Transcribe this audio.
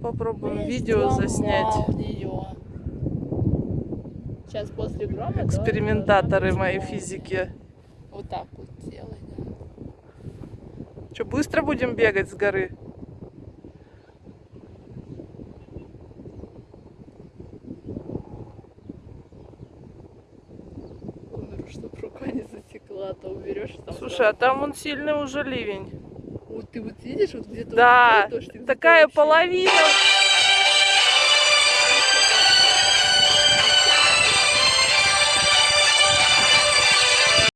попробуем Весь видео заснять. в неё. Сейчас после грома Экспериментаторы моей физики. Вот так вот делать. да. Что, быстро будем бегать с горы? Умру, чтоб рука не затекла, а то уберешь там. Слушай, а там он сильный уже ливень. Вот ты вот видишь, вот где-то Да, вот дождик, такая половина